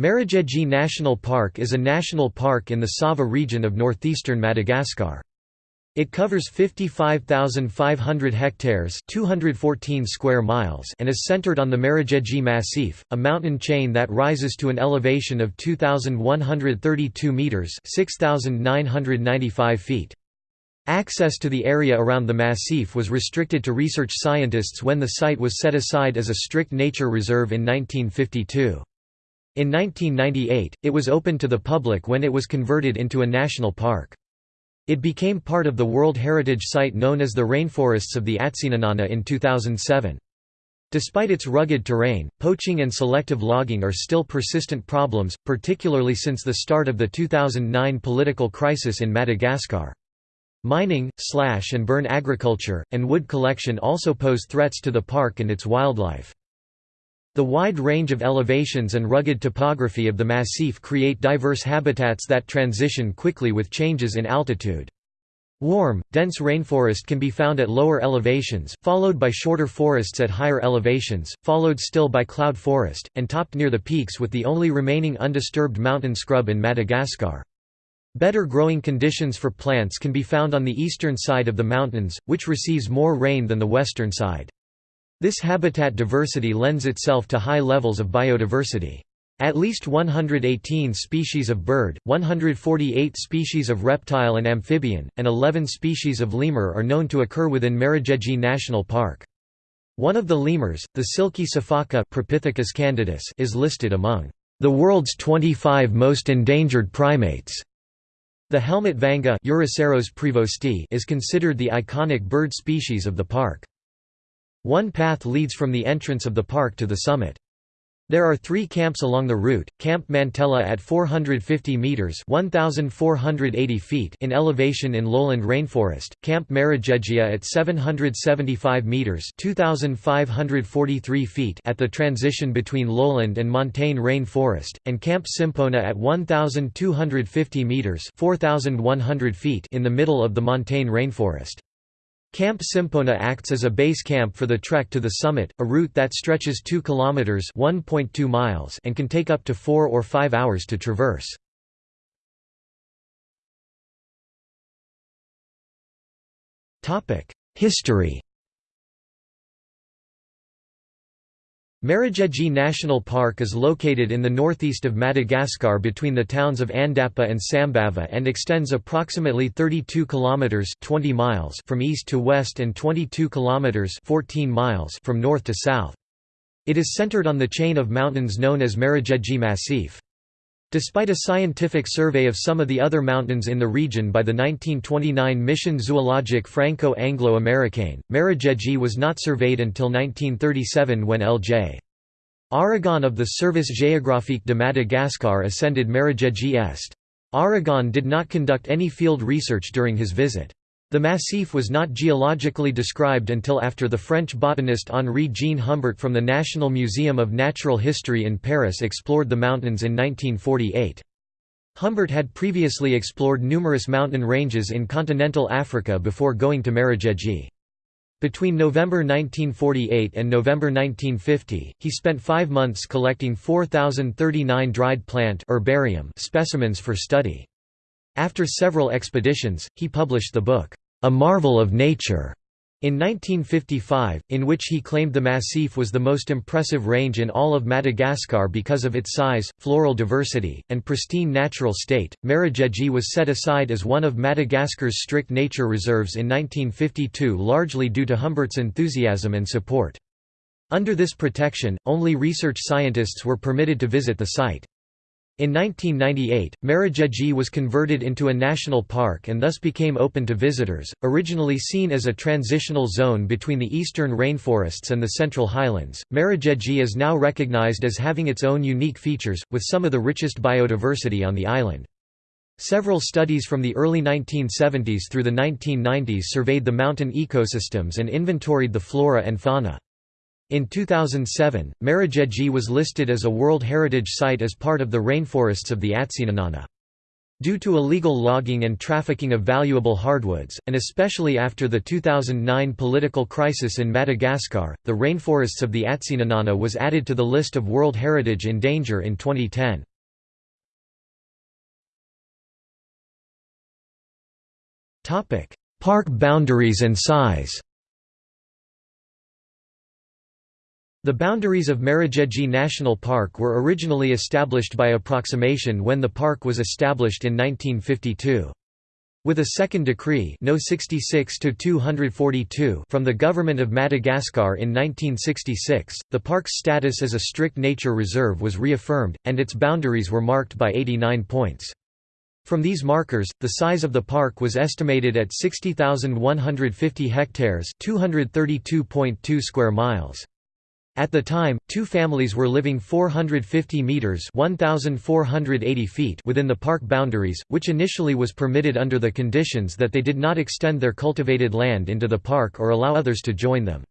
Marojejy National Park is a national park in the Sava region of northeastern Madagascar. It covers 55,500 hectares 214 square miles and is centered on the Marojejy Massif, a mountain chain that rises to an elevation of 2,132 metres 6,995 feet. Access to the area around the massif was restricted to research scientists when the site was set aside as a strict nature reserve in 1952. In 1998, it was opened to the public when it was converted into a national park. It became part of the World Heritage Site known as the Rainforests of the Atsinanana in 2007. Despite its rugged terrain, poaching and selective logging are still persistent problems, particularly since the start of the 2009 political crisis in Madagascar. Mining, slash and burn agriculture, and wood collection also pose threats to the park and its wildlife. The wide range of elevations and rugged topography of the massif create diverse habitats that transition quickly with changes in altitude. Warm, dense rainforest can be found at lower elevations, followed by shorter forests at higher elevations, followed still by cloud forest, and topped near the peaks with the only remaining undisturbed mountain scrub in Madagascar. Better growing conditions for plants can be found on the eastern side of the mountains, which receives more rain than the western side. This habitat diversity lends itself to high levels of biodiversity. At least 118 species of bird, 148 species of reptile and amphibian, and 11 species of lemur are known to occur within Marojejy National Park. One of the lemurs, the silky sifaka candidus is listed among the world's 25 most endangered primates. The helmet vanga is considered the iconic bird species of the park. One path leads from the entrance of the park to the summit. There are three camps along the route, Camp Mantella at 450 metres 1,480 feet in elevation in lowland rainforest, Camp Marojejia at 775 metres 2,543 feet at the transition between lowland and montane rainforest, and Camp Simpona at 1,250 metres 4,100 feet in the middle of the montane rainforest. Camp Simpona acts as a base camp for the trek to the summit, a route that stretches 2 kilometers (1.2 miles) and can take up to 4 or 5 hours to traverse. Topic: History Marojejy National Park is located in the northeast of Madagascar between the towns of Andapa and Sambava and extends approximately 32 kilometers 20 miles from east to west and 22 kilometers 14 miles from north to south. It is centered on the chain of mountains known as Marojejy Massif. Despite a scientific survey of some of the other mountains in the region by the 1929 Mission zoologique Franco-Anglo-Americaine, Marojejy was not surveyed until 1937 when L.J. Aragon of the Service géographique de Madagascar ascended Marojejy Est. Aragon did not conduct any field research during his visit. The massif was not geologically described until after the French botanist Henri-Jean Humbert from the National Museum of Natural History in Paris explored the mountains in 1948. Humbert had previously explored numerous mountain ranges in continental Africa before going to Marojejy. Between November 1948 and November 1950, he spent five months collecting 4,039 dried plant herbarium specimens for study. After several expeditions, he published the book, a Marvel of Nature, in 1955, in which he claimed the Massif was the most impressive range in all of Madagascar because of its size, floral diversity, and pristine natural state. Marojejy was set aside as one of Madagascar's strict nature reserves in 1952 largely due to Humbert's enthusiasm and support. Under this protection, only research scientists were permitted to visit the site. In 1998, Marojejy was converted into a national park and thus became open to visitors, originally seen as a transitional zone between the eastern rainforests and the central highlands. Marojejy is now recognized as having its own unique features, with some of the richest biodiversity on the island. Several studies from the early 1970s through the 1990s surveyed the mountain ecosystems and inventoried the flora and fauna. In 2007, Marojejy was listed as a World Heritage Site as part of the rainforests of the Atsinanana. Due to illegal logging and trafficking of valuable hardwoods, and especially after the 2009 political crisis in Madagascar, the rainforests of the Atsinanana was added to the list of World Heritage in Danger in 2010. Park boundaries and size The boundaries of Marojejy National Park were originally established by approximation when the park was established in 1952. With a second decree no 66 from the Government of Madagascar in 1966, the park's status as a strict nature reserve was reaffirmed, and its boundaries were marked by 89 points. From these markers, the size of the park was estimated at 60,150 hectares 232.2 square miles. At the time, two families were living 450 meters (1480 feet) within the park boundaries, which initially was permitted under the conditions that they did not extend their cultivated land into the park or allow others to join them.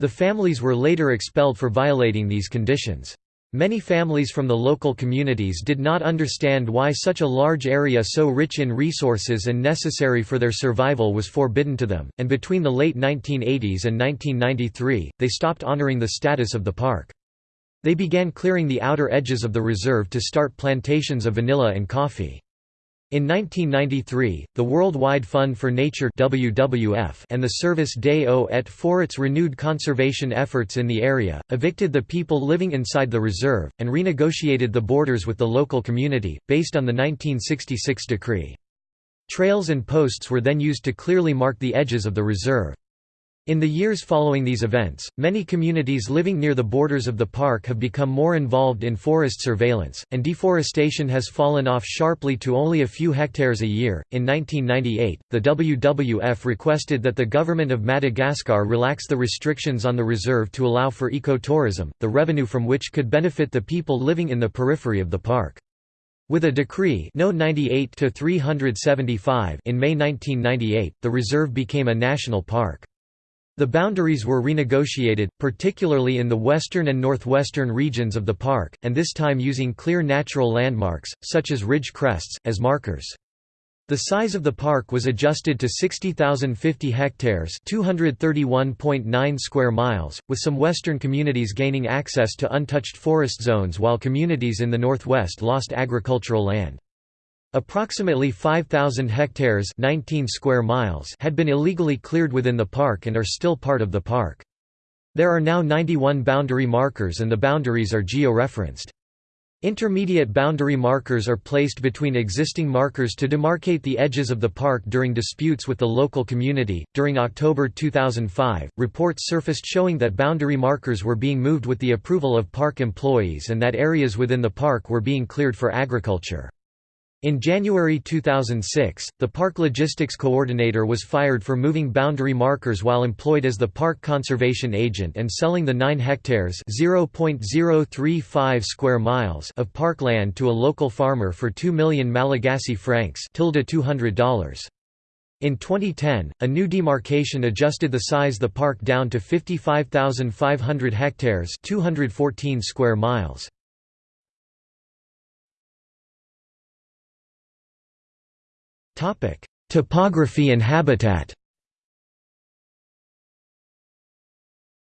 The families were later expelled for violating these conditions. Many families from the local communities did not understand why such a large area so rich in resources and necessary for their survival was forbidden to them, and between the late 1980s and 1993, they stopped honoring the status of the park. They began clearing the outer edges of the reserve to start plantations of vanilla and coffee. In 1993, the Worldwide Fund for Nature WWF and the Service des Eaux et Forêts renewed conservation efforts in the area, evicted the people living inside the reserve, and renegotiated the borders with the local community, based on the 1966 decree. Trails and posts were then used to clearly mark the edges of the reserve. In the years following these events, many communities living near the borders of the park have become more involved in forest surveillance, and deforestation has fallen off sharply to only a few hectares a year. In 1998, the WWF requested that the government of Madagascar relax the restrictions on the reserve to allow for ecotourism, the revenue from which could benefit the people living in the periphery of the park. With a decree no 98 375 in May 1998, the reserve became a national park. The boundaries were renegotiated, particularly in the western and northwestern regions of the park, and this time using clear natural landmarks, such as ridge crests, as markers. The size of the park was adjusted to 60,050 hectares 231.9 square miles, with some western communities gaining access to untouched forest zones while communities in the northwest lost agricultural land. Approximately 5,000 hectares 19 square miles had been illegally cleared within the park and are still part of the park. There are now 91 boundary markers and the boundaries are geo-referenced. Intermediate boundary markers are placed between existing markers to demarcate the edges of the park during disputes with the local community. During October 2005, reports surfaced showing that boundary markers were being moved with the approval of park employees and that areas within the park were being cleared for agriculture. In January 2006, the park logistics coordinator was fired for moving boundary markers while employed as the park conservation agent and selling the 9 hectares (0.035 square miles) of parkland to a local farmer for 2 million Malagasy francs $200. In 2010, a new demarcation adjusted the size of the park down to 55,500 hectares 214 square miles. Topography and habitat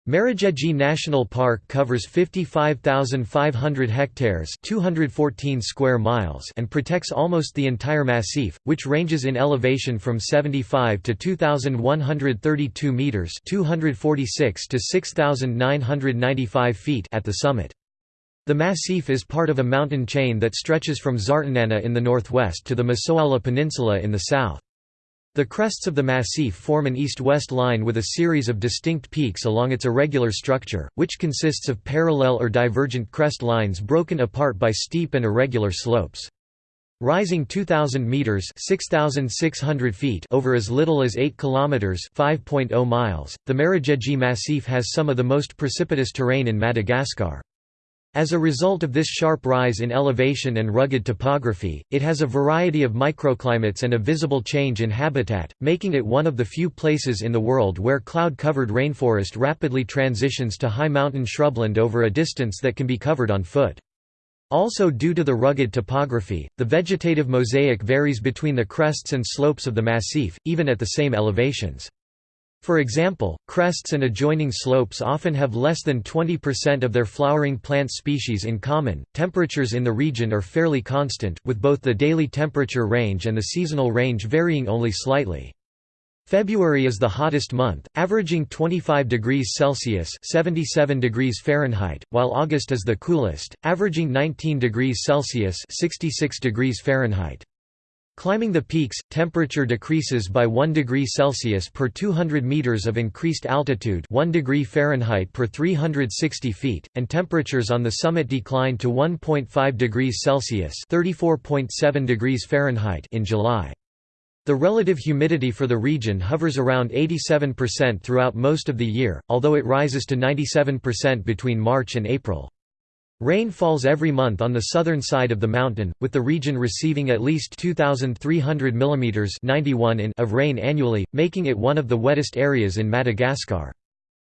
Marojejy National Park covers 55,500 hectares 214 square miles and protects almost the entire massif, which ranges in elevation from 75 to 2,132 metres 246 to 6,995 feet at the summit. The massif is part of a mountain chain that stretches from Tsaratanana in the northwest to the Masoala Peninsula in the south. The crests of the massif form an east-west line with a series of distinct peaks along its irregular structure, which consists of parallel or divergent crest lines broken apart by steep and irregular slopes. Rising 2000 meters (6600 feet) over as little as 8 kilometers (5.0 miles), the Marojejy Massif has some of the most precipitous terrain in Madagascar. As a result of this sharp rise in elevation and rugged topography, it has a variety of microclimates and a visible change in habitat, making it one of the few places in the world where cloud-covered rainforest rapidly transitions to high mountain shrubland over a distance that can be covered on foot. Also due to the rugged topography, the vegetative mosaic varies between the crests and slopes of the massif, even at the same elevations. For example, crests and adjoining slopes often have less than 20% of their flowering plant species in common. Temperatures in the region are fairly constant, with both the daily temperature range and the seasonal range varying only slightly. February is the hottest month, averaging 25 degrees Celsius (77 degrees Fahrenheit), while August is the coolest, averaging 19 degrees Celsius (66 degrees Fahrenheit). Climbing the peaks, temperature decreases by 1 degree Celsius per 200 meters of increased altitude 1 degree Fahrenheit per 360 feet, and temperatures on the summit decline to 1.5 degrees Celsius 34.7 degrees Fahrenheit in July. The relative humidity for the region hovers around 87% throughout most of the year, although it rises to 97% between March and April. Rain falls every month on the southern side of the mountain, with the region receiving at least 2,300 mm 91 in of rain annually, making it one of the wettest areas in Madagascar.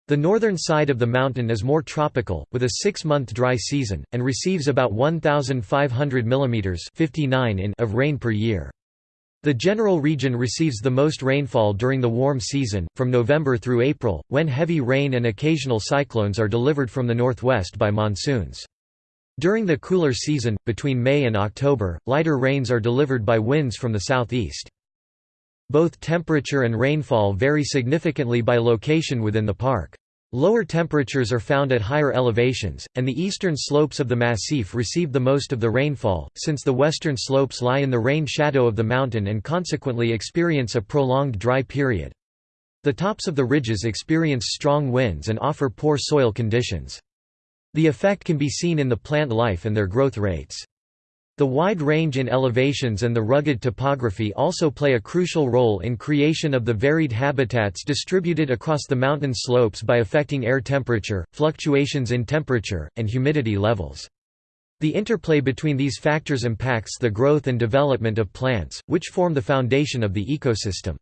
The northern side of the mountain is more tropical, with a six-month dry season, and receives about 1,500 mm 59 in of rain per year. The general region receives the most rainfall during the warm season, from November through April, when heavy rain and occasional cyclones are delivered from the northwest by monsoons. During the cooler season, between May and October, lighter rains are delivered by winds from the southeast. Both temperature and rainfall vary significantly by location within the park. Lower temperatures are found at higher elevations, and the eastern slopes of the massif receive the most of the rainfall, since the western slopes lie in the rain shadow of the mountain and consequently experience a prolonged dry period. The tops of the ridges experience strong winds and offer poor soil conditions. The effect can be seen in the plant life and their growth rates. The wide range in elevations and the rugged topography also play a crucial role in creation of the varied habitats distributed across the mountain slopes by affecting air temperature, fluctuations in temperature, and humidity levels. The interplay between these factors impacts the growth and development of plants, which form the foundation of the ecosystem.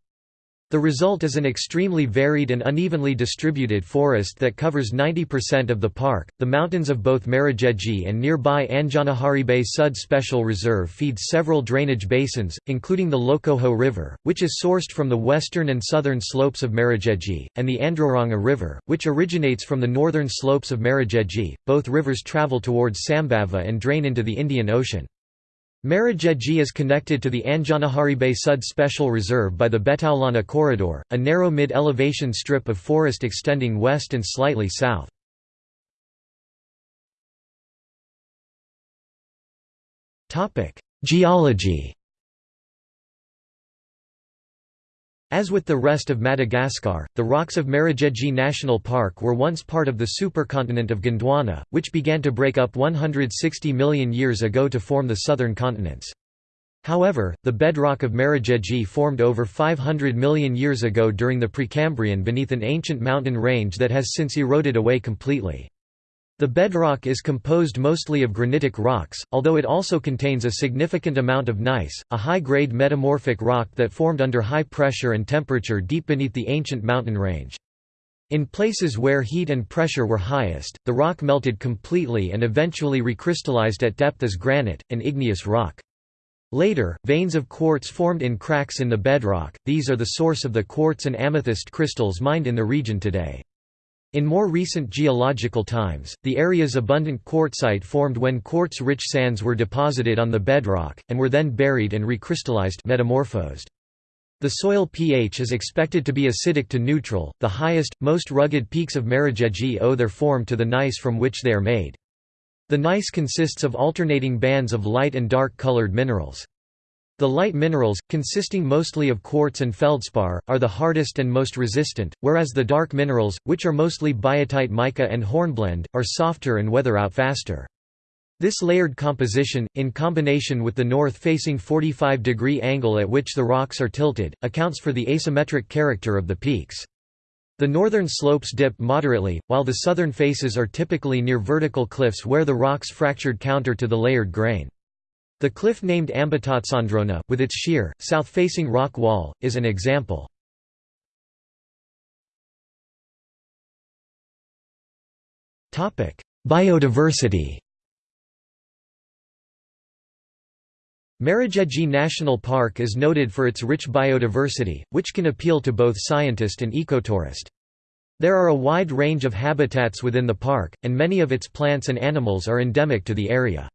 The result is an extremely varied and unevenly distributed forest that covers 90% of the park. The mountains of both Marojejy and nearby Anjanaharibe Sud Special Reserve feed several drainage basins, including the Lokoho River, which is sourced from the western and southern slopes of Marojejy, and the Androranga River, which originates from the northern slopes of Marojejy. Both rivers travel towards Sambava and drain into the Indian Ocean. Marojejy is connected to the Anjanaharibe Sud Special Reserve by the Betaolana Corridor, a narrow mid-elevation strip of forest extending west and slightly south. Geology As with the rest of Madagascar, the rocks of Marojejy National Park were once part of the supercontinent of Gondwana, which began to break up 160 million years ago to form the southern continents. However, the bedrock of Marojejy formed over 500 million years ago during the Precambrian beneath an ancient mountain range that has since eroded away completely. The bedrock is composed mostly of granitic rocks, although it also contains a significant amount of gneiss, a high-grade metamorphic rock that formed under high pressure and temperature deep beneath the ancient mountain range. In places where heat and pressure were highest, the rock melted completely and eventually recrystallized at depth as granite, an igneous rock. Later, veins of quartz formed in cracks in the bedrock, these are the source of the quartz and amethyst crystals mined in the region today. In more recent geological times, the area's abundant quartzite formed when quartz-rich sands were deposited on the bedrock, and were then buried and recrystallized metamorphosed. The soil pH is expected to be acidic to neutral. The highest, most rugged peaks of Marojejy owe their form to the gneiss from which they are made. The gneiss consists of alternating bands of light and dark colored minerals. The light minerals, consisting mostly of quartz and feldspar, are the hardest and most resistant, whereas the dark minerals, which are mostly biotite mica and hornblende, are softer and weather out faster. This layered composition, in combination with the north-facing 45-degree angle at which the rocks are tilted, accounts for the asymmetric character of the peaks. The northern slopes dip moderately, while the southern faces are typically near vertical cliffs where the rocks fractured counter to the layered grain. The cliff named Ambatotsondrona, with its sheer, south-facing rock wall, is an example. Biodiversity Marojejy National Park is noted for its rich biodiversity, which can appeal to both scientist and ecotourist. There are a wide range of habitats within the park, and many of its plants and animals are endemic to the area.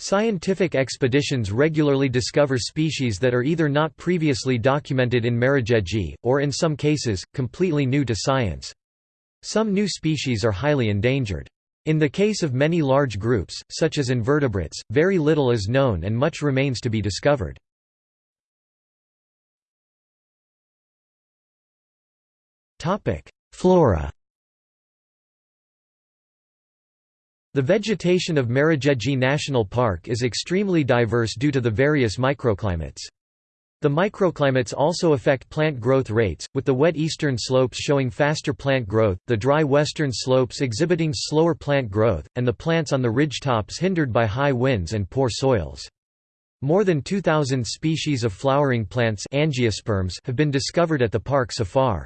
Scientific expeditions regularly discover species that are either not previously documented in Marojejy, or in some cases, completely new to science. Some new species are highly endangered. In the case of many large groups, such as invertebrates, very little is known and much remains to be discovered. Flora The vegetation of Marojejy National Park is extremely diverse due to the various microclimates. The microclimates also affect plant growth rates, with the wet eastern slopes showing faster plant growth, the dry western slopes exhibiting slower plant growth, and the plants on the ridge tops hindered by high winds and poor soils. More than 2,000 species of flowering plants angiosperms have been discovered at the park so far.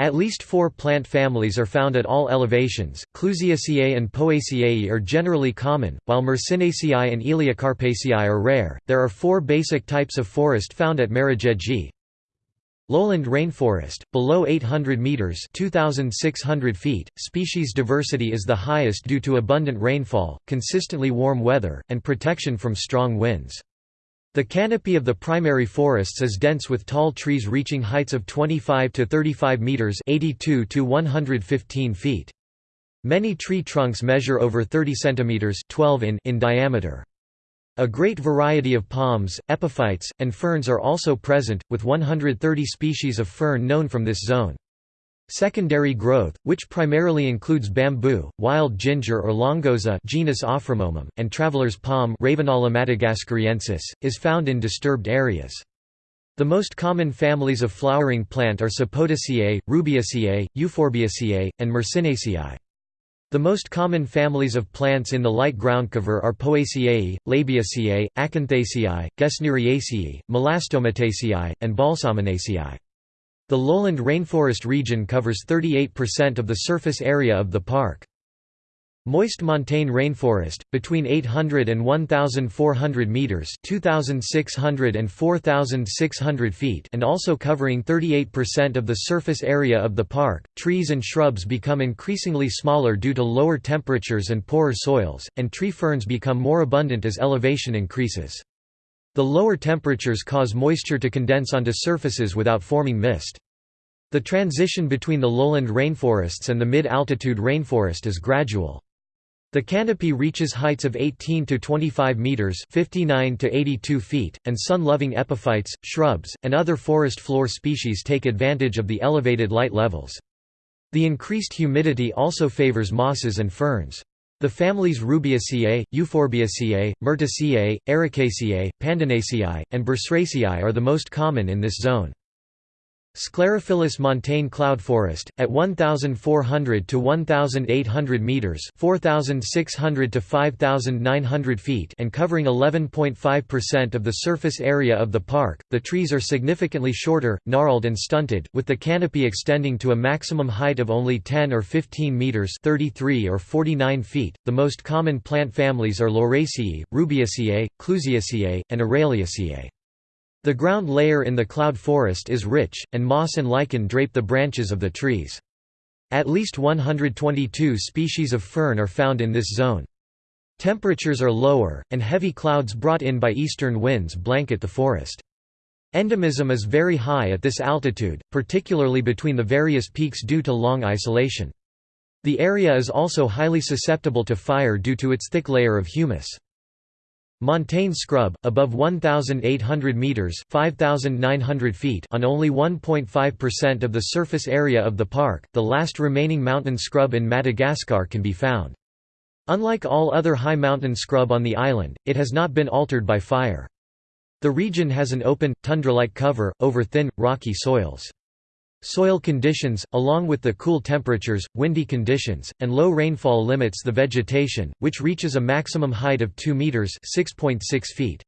At least four plant families are found at all elevations. Clusiaceae and Poaceae are generally common, while Myrsinaceae and Elaeocarpaceae are rare. There are four basic types of forest found at Marojejy. Lowland rainforest, below 800 meters (2600 feet). Species diversity is the highest due to abundant rainfall, consistently warm weather, and protection from strong winds. The canopy of the primary forests is dense with tall trees reaching heights of 25 to 35 meters (82 to 115 feet). Many tree trunks measure over 30 centimeters (12 in) in diameter. A great variety of palms, epiphytes, and ferns are also present, with 130 species of fern known from this zone. Secondary growth, which primarily includes bamboo, wild ginger or longoza genus Aframomum, and traveler's palm Ravenala madagascariensis, is found in disturbed areas. The most common families of flowering plant are Sapotaceae, Rubiaceae, Euphorbiaceae, and Myrsinaceae. The most common families of plants in the light ground cover are Poaceae, Labiaceae, Acanthaceae, Gesneriaceae, Melastomataceae, and Balsaminaceae. The lowland rainforest region covers 38% of the surface area of the park. Moist montane rainforest, between 800 and 1,400 meters (2,600 and 4,600 feet), and also covering 38% of the surface area of the park. Trees and shrubs become increasingly smaller due to lower temperatures and poorer soils, and tree ferns become more abundant as elevation increases. The lower temperatures cause moisture to condense onto surfaces without forming mist. The transition between the lowland rainforests and the mid-altitude rainforest is gradual. The canopy reaches heights of 18 to 25 meters (59 to 82 feet), and sun-loving epiphytes, shrubs, and other forest floor species take advantage of the elevated light levels. The increased humidity also favors mosses and ferns. The families Rubiaceae, Euphorbiaceae, Myrtaceae, Ericaceae, Pandanaceae, and Burseraceae are the most common in this zone. Sclerophyllous montane cloud forest, at 1,400 to 1,800 meters (4,600 to 5,900 feet) and covering 11.5% of the surface area of the park. The trees are significantly shorter, gnarled and stunted, with the canopy extending to a maximum height of only 10 or 15 meters (33 or 49 feet). The most common plant families are Lauraceae, Rubiaceae, Clusiaceae, and Araliaceae. The ground layer in the cloud forest is rich, and moss and lichen drape the branches of the trees. At least 122 species of fern are found in this zone. Temperatures are lower, and heavy clouds brought in by eastern winds blanket the forest. Endemism is very high at this altitude, particularly between the various peaks due to long isolation. The area is also highly susceptible to fire due to its thick layer of humus. Montane scrub, above 1,800 meters (5,900 feet) on only 1.5% of the surface area of the park. The last remaining mountain scrub in Madagascar can be found. Unlike all other high mountain scrub on the island, it has not been altered by fire. The region has an open, tundra-like cover, over thin, rocky soils. Soil conditions, along with the cool temperatures, windy conditions, and low rainfall limits the vegetation, which reaches a maximum height of 2 meters (6.6 feet).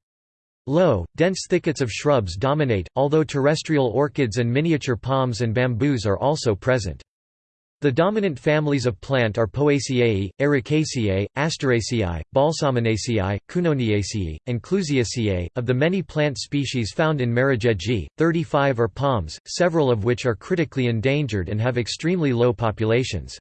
Low, dense thickets of shrubs dominate, although terrestrial orchids and miniature palms and bamboos are also present. The dominant families of plant are Poaceae, Ericaceae, Asteraceae, Balsaminaceae, Cunoniaceae, and Clusiaceae. Of the many plant species found in Marojejy, 35 are palms, several of which are critically endangered and have extremely low populations.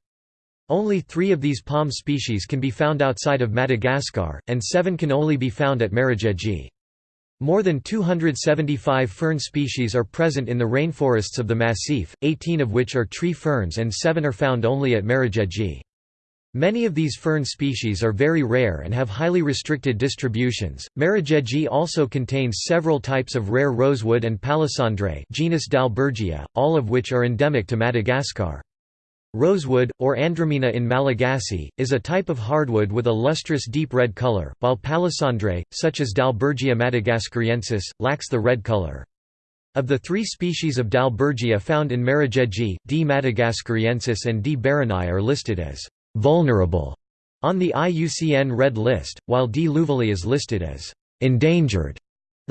Only three of these palm species can be found outside of Madagascar, and seven can only be found at Marojejy. More than 275 fern species are present in the rainforests of the Massif, 18 of which are tree ferns and 7 are found only at Marojejy. Many of these fern species are very rare and have highly restricted distributions. Marojejy also contains several types of rare rosewood and palisandre genus Dalbergia, all of which are endemic to Madagascar. Rosewood, or andramena in Malagasy, is a type of hardwood with a lustrous deep red color, while palisandre, such as Dalbergia madagascariensis, lacks the red color. Of the three species of Dalbergia found in Marojejy, D. madagascariensis and D. baroni are listed as «vulnerable» on the IUCN Red List, while D. louveli is listed as «endangered».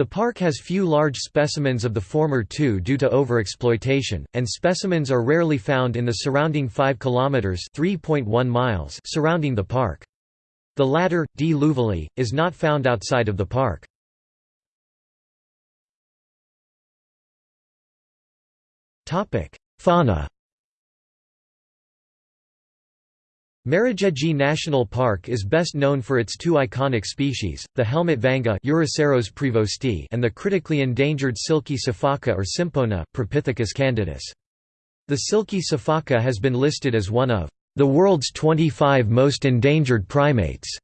The park has few large specimens of the former two due to overexploitation, and specimens are rarely found in the surrounding 5 kilometers (3.1 miles) surrounding the park. The latter, D. louveli, is not found outside of the park. Topic: Fauna Marojejy National Park is best known for its two iconic species, the helmet vanga and the critically endangered silky sifaka or simpona, Propithecus candidus. The silky sifaka has been listed as one of the world's 25 most endangered primates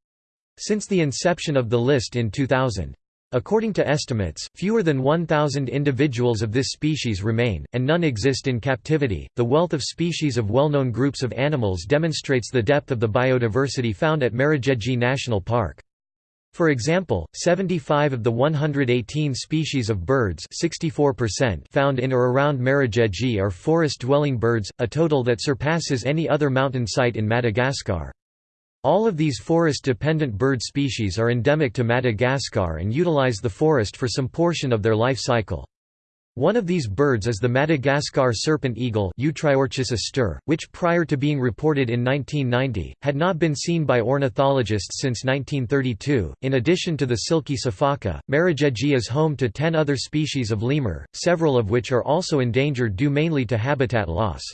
since the inception of the list in 2000. According to estimates, fewer than 1,000 individuals of this species remain, and none exist in captivity. The wealth of species of well known groups of animals demonstrates the depth of the biodiversity found at Marojejy National Park. For example, 75 of the 118 species of birds found in or around Marojejy are forest-dwelling birds, a total that surpasses any other mountain site in Madagascar. All of these forest-dependent bird species are endemic to Madagascar and utilize the forest for some portion of their life cycle. One of these birds is the Madagascar serpent eagle astur, which prior to being reported in 1990, had not been seen by ornithologists since 1932. In addition to the silky sifaka, Marojejy is home to 10 other species of lemur, several of which are also endangered due mainly to habitat loss.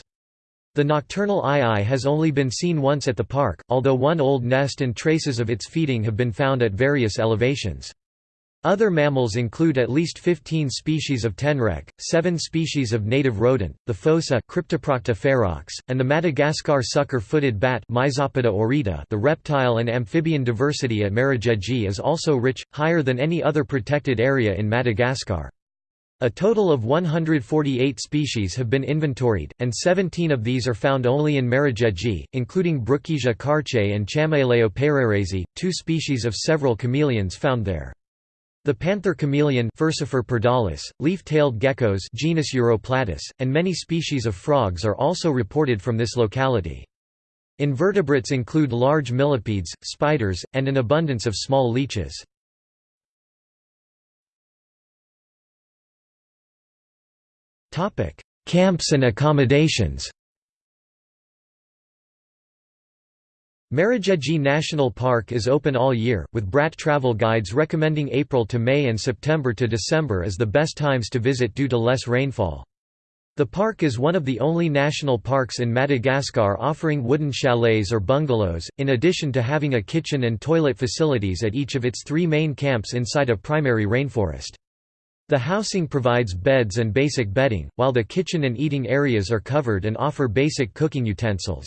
The nocturnal aye-aye has only been seen once at the park, although one old nest and traces of its feeding have been found at various elevations. Other mammals include at least 15 species of tenrec, 7 species of native rodent, the fossa Cryptoprocta ferox, and the Madagascar sucker-footed bat aurita the reptile and amphibian diversity at Marojejy is also rich, higher than any other protected area in Madagascar. A total of 148 species have been inventoried, and 17 of these are found only in Marojejy, including Brookesia karche and Chamaeleo pereiresi, two species of several chameleons found there. The panther chameleon leaf-tailed geckos genus Uroplatus, and many species of frogs are also reported from this locality. Invertebrates include large millipedes, spiders, and an abundance of small leeches. Topic: Camps and accommodations. Marojejy National Park is open all year, with Bradt travel guides recommending April to May and September to December as the best times to visit due to less rainfall. The park is one of the only national parks in Madagascar offering wooden chalets or bungalows, in addition to having a kitchen and toilet facilities at each of its three main camps inside a primary rainforest. The housing provides beds and basic bedding, while the kitchen and eating areas are covered and offer basic cooking utensils.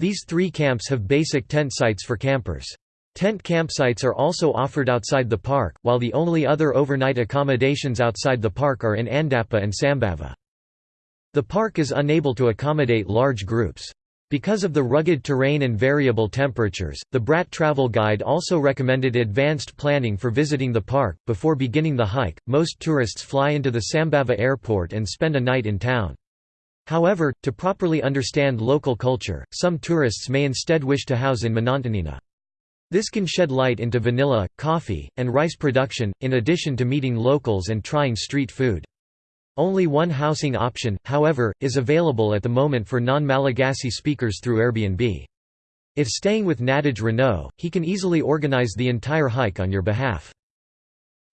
These three camps have basic tent sites for campers. Tent campsites are also offered outside the park, while the only other overnight accommodations outside the park are in Andapa and Sambava. The park is unable to accommodate large groups. Because of the rugged terrain and variable temperatures, the Bradt travel guide also recommended advanced planning for visiting the park. Before beginning the hike, most tourists fly into the Sambava airport and spend a night in town. However, to properly understand local culture, some tourists may instead wish to house in Manantenina. This can shed light into vanilla, coffee, and rice production, in addition to meeting locals and trying street food. Only one housing option, however, is available at the moment for non-Malagasy speakers through Airbnb. If staying with Nadege Renault, he can easily organize the entire hike on your behalf.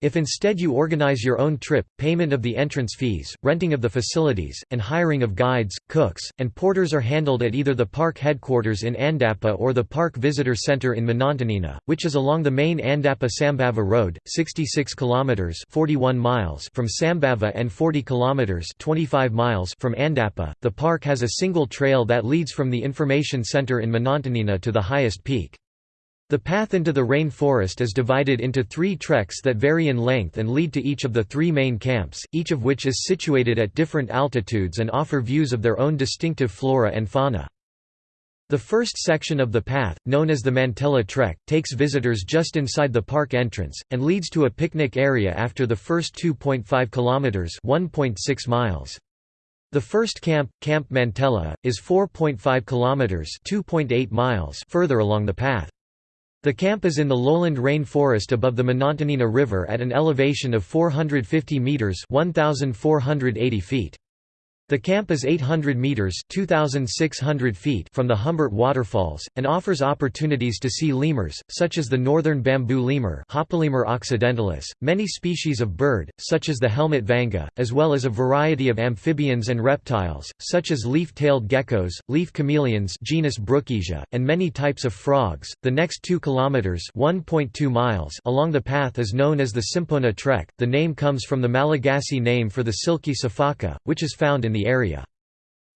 If instead you organize your own trip, payment of the entrance fees, renting of the facilities, and hiring of guides, cooks, and porters are handled at either the park headquarters in Andapa or the Park Visitor Center in Manantenina, which is along the main Andapa-Sambava Road, 66 kilometers (41 miles) from Sambava and 40 kilometers (25 miles) from Andapa. The park has a single trail that leads from the information center in Manantenina to the highest peak. The path into the rain forest is divided into three treks that vary in length and lead to each of the three main camps, each of which is situated at different altitudes and offer views of their own distinctive flora and fauna. The first section of the path, known as the Mantella Trek, takes visitors just inside the park entrance, and leads to a picnic area after the first 2.5 kilometers (1.6 miles). The first camp, Camp Mantella, is 4.5 kilometers (2.8 miles) further along the path. The camp is in the lowland rain forest above the Manantenina River at an elevation of 450 metres 1,480 feet. The camp is 800 meters (2600 feet) from the Humbert waterfalls and offers opportunities to see lemurs, such as the northern bamboo lemur (Hapalemur occidentalis), many species of bird, such as the helmet vanga, as well as a variety of amphibians and reptiles, such as leaf-tailed geckos, leaf chameleons genus Brookesia, and many types of frogs. The next 2 kilometers (1.2 miles) along the path is known as the Simpona Trek. The name comes from the Malagasy name for the silky sifaka, which is found in the area.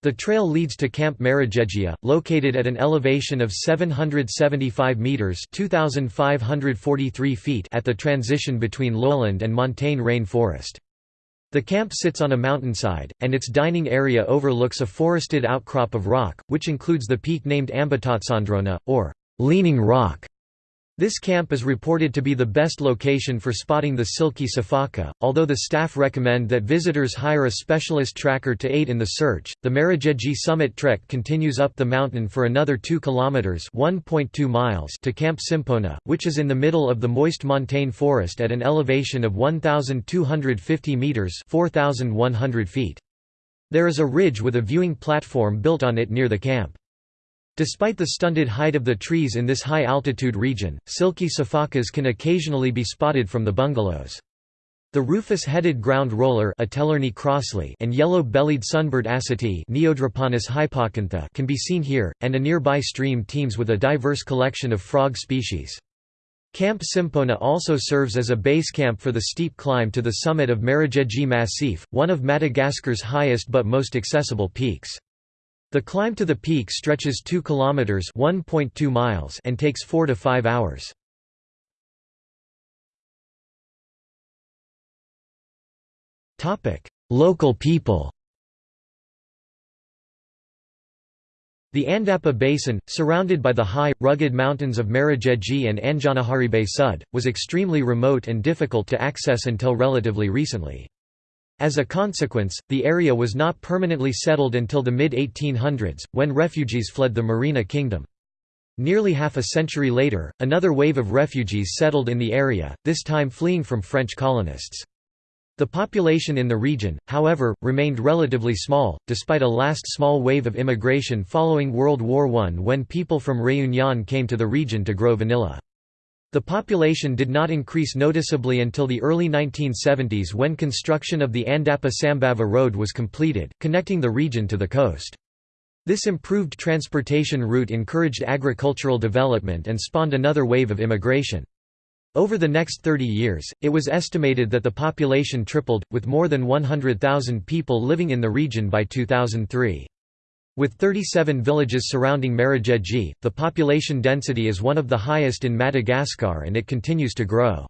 The trail leads to Camp Marojejia, located at an elevation of 775 meters (2543 feet) at the transition between lowland and montane rain forest. The camp sits on a mountainside, and its dining area overlooks a forested outcrop of rock, which includes the peak named Ambatotsondrona, or Leaning Rock. This camp is reported to be the best location for spotting the silky sifaka, although the staff recommend that visitors hire a specialist tracker to aid in the search. The Marojejy summit trek continues up the mountain for another 2 kilometers (1.2 miles) to Camp Simpona, which is in the middle of the moist montane forest at an elevation of 1250 meters (4100 feet). There is a ridge with a viewing platform built on it near the camp. Despite the stunted height of the trees in this high-altitude region, silky sifakas can occasionally be spotted from the bungalows. The rufous-headed ground roller and yellow-bellied sunbird asati can be seen here, and a nearby stream teems with a diverse collection of frog species. Camp Simpona also serves as a base camp for the steep climb to the summit of Marojejy Massif, one of Madagascar's highest but most accessible peaks. The climb to the peak stretches 2 kilometers (1.2 miles) and takes 4 to 5 hours. Topic: Local people. The Andapa Basin, surrounded by the high, rugged mountains of Marojejy and Anjanaharibe Sud, was extremely remote and difficult to access until relatively recently. As a consequence, the area was not permanently settled until the mid-1800s, when refugees fled the Merina kingdom. Nearly half a century later, another wave of refugees settled in the area, this time fleeing from French colonists. The population in the region, however, remained relatively small, despite a last small wave of immigration following World War I when people from Réunion came to the region to grow vanilla. The population did not increase noticeably until the early 1970s when construction of the Andapa-Sambava Road was completed, connecting the region to the coast. This improved transportation route encouraged agricultural development and spawned another wave of immigration. Over the next 30 years, it was estimated that the population tripled, with more than 100,000 people living in the region by 2003. With 37 villages surrounding Marojejy, the population density is one of the highest in Madagascar and it continues to grow.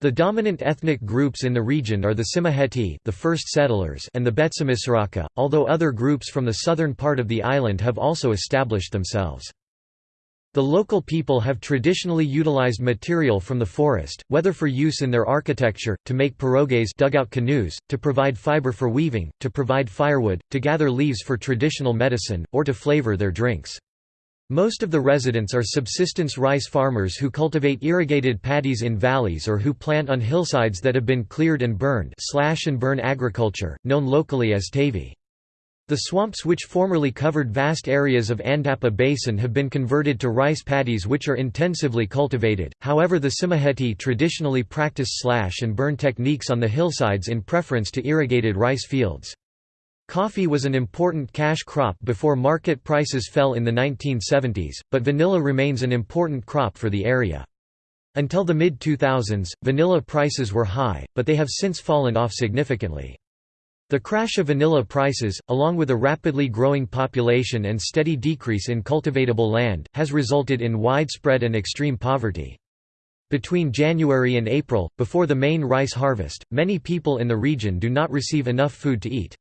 The dominant ethnic groups in the region are the Tsimihety the first settlers and the Betsimisaraka, although other groups from the southern part of the island have also established themselves. The local people have traditionally utilized material from the forest, whether for use in their architecture, to make pirogues dugout canoes, to provide fiber for weaving, to provide firewood, to gather leaves for traditional medicine, or to flavor their drinks. Most of the residents are subsistence rice farmers who cultivate irrigated paddies in valleys or who plant on hillsides that have been cleared and burned slash and burn agriculture, known locally as tavi. The swamps which formerly covered vast areas of Andapa Basin have been converted to rice paddies which are intensively cultivated, however the Tsimihety traditionally practice slash and burn techniques on the hillsides in preference to irrigated rice fields. Coffee was an important cash crop before market prices fell in the 1970s, but vanilla remains an important crop for the area. Until the mid-2000s, vanilla prices were high, but they have since fallen off significantly. The crash of vanilla prices, along with a rapidly growing population and steady decrease in cultivatable land, has resulted in widespread and extreme poverty. Between January and April, before the main rice harvest, many people in the region do not receive enough food to eat.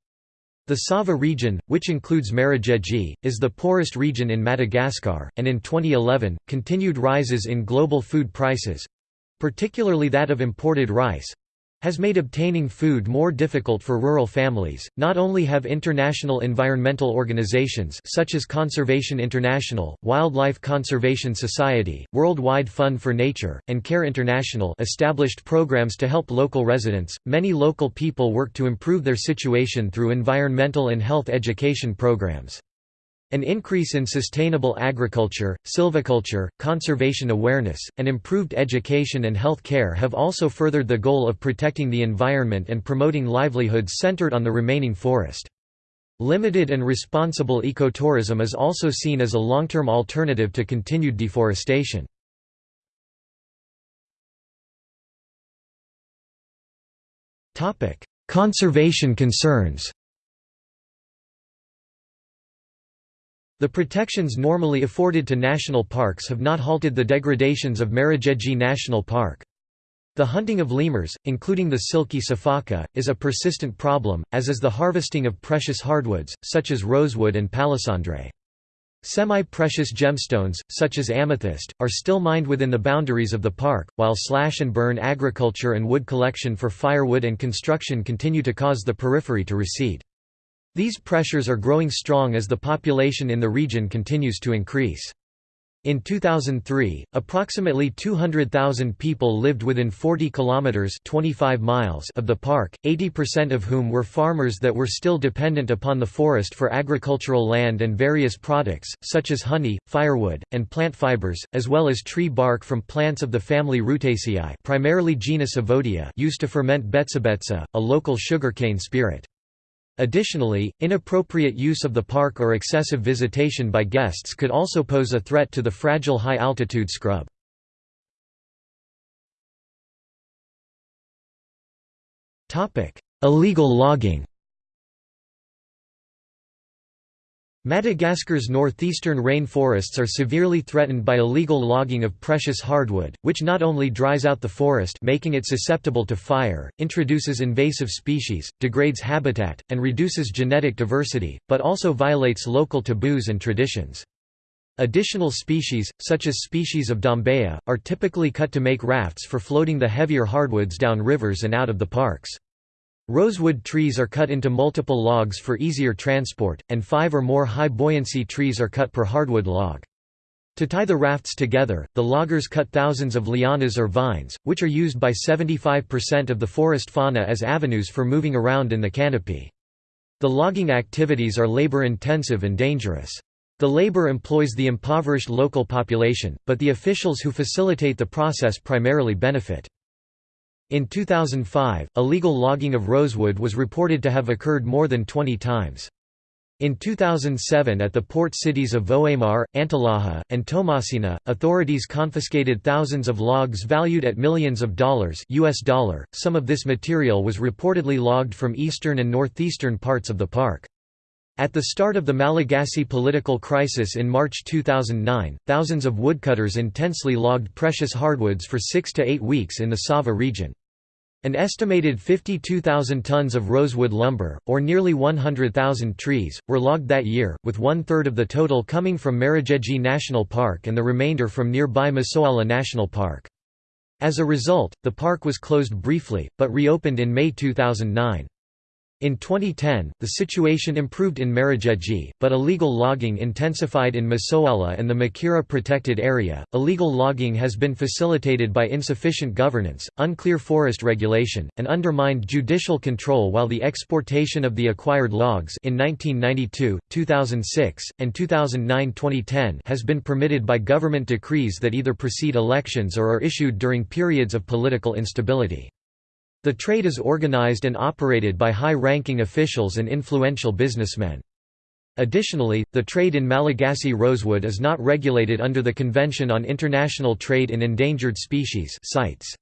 The Sava region, which includes Marojejy, is the poorest region in Madagascar, and in 2011, continued rises in global food prices—particularly that of imported rice, has made obtaining food more difficult for rural families. Not only have international environmental organizations such as Conservation International, Wildlife Conservation Society, Worldwide Fund for Nature, and Care International established programs to help local residents, many local people work to improve their situation through environmental and health education programs. An increase in sustainable agriculture, silviculture, conservation awareness, and improved education and health care have also furthered the goal of protecting the environment and promoting livelihoods centered on the remaining forest. Limited and responsible ecotourism is also seen as a long-term alternative to continued deforestation. Conservation concerns The protections normally afforded to national parks have not halted the degradations of Marojejy National Park. The hunting of lemurs, including the silky sifaka, is a persistent problem, as is the harvesting of precious hardwoods, such as rosewood and palisandre. Semi-precious gemstones, such as amethyst, are still mined within the boundaries of the park, while slash-and-burn agriculture and wood collection for firewood and construction continue to cause the periphery to recede. These pressures are growing strong as the population in the region continues to increase. In 2003, approximately 200,000 people lived within 40 kilometers (25 miles) of the park, 80% of whom were farmers that were still dependent upon the forest for agricultural land and various products such as honey, firewood, and plant fibers, as well as tree bark from plants of the family Rutaceae, primarily genus Evodia, used to ferment betsabetsa, a local sugarcane spirit. Additionally, inappropriate use of the park or excessive visitation by guests could also pose a threat to the fragile high-altitude scrub. Illegal logging Madagascar's northeastern rainforests are severely threatened by illegal logging of precious hardwood, which not only dries out the forest making it susceptible to fire, introduces invasive species, degrades habitat, and reduces genetic diversity, but also violates local taboos and traditions. Additional species, such as species of Dombeya, are typically cut to make rafts for floating the heavier hardwoods down rivers and out of the parks. Rosewood trees are cut into multiple logs for easier transport, and five or more high-buoyancy trees are cut per hardwood log. To tie the rafts together, the loggers cut thousands of lianas or vines, which are used by 75% of the forest fauna as avenues for moving around in the canopy. The logging activities are labor-intensive and dangerous. The labor employs the impoverished local population, but the officials who facilitate the process primarily benefit. In 2005, illegal logging of rosewood was reported to have occurred more than 20 times. In 2007 at the port cities of Vohemar, Antalaha, and Toamasina, authorities confiscated thousands of logs valued at millions of dollars US dollar. .Some of this material was reportedly logged from eastern and northeastern parts of the park. At the start of the Malagasy political crisis in March 2009, thousands of woodcutters intensely logged precious hardwoods for six to eight weeks in the Sava region. An estimated 52,000 tons of rosewood lumber, or nearly 100,000 trees, were logged that year, with one-third of the total coming from Marojejy National Park and the remainder from nearby Masoala National Park. As a result, the park was closed briefly, but reopened in May 2009. In 2010, the situation improved in Marojejy, but illegal logging intensified in Masoala and the Makira protected area. Illegal logging has been facilitated by insufficient governance, unclear forest regulation, and undermined judicial control while the exportation of the acquired logs in 1992, 2006, and 2009-2010 has been permitted by government decrees that either precede elections or are issued during periods of political instability. The trade is organized and operated by high-ranking officials and influential businessmen. Additionally, the trade in Malagasy rosewood is not regulated under the Convention on International Trade in Endangered Species CITES.